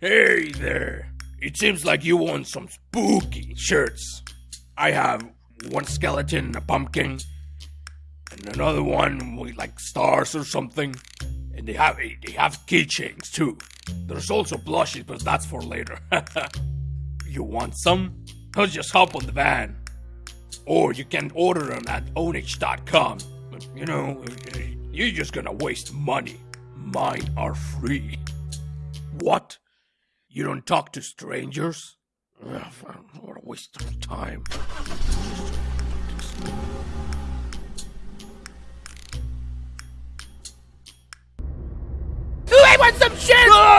Hey there. It seems like you want some spooky shirts. I have one skeleton and a pumpkin, and another one with like stars or something. And they have they have keychains too. There's also blushes, but that's for later. you want some? I'll just hop on the van. Or you can order them at onix.com. But, you know, you're just gonna waste money. Mine are free. What? You don't talk to strangers? Ugh, what a waste of time. Ooh, I want some shirts!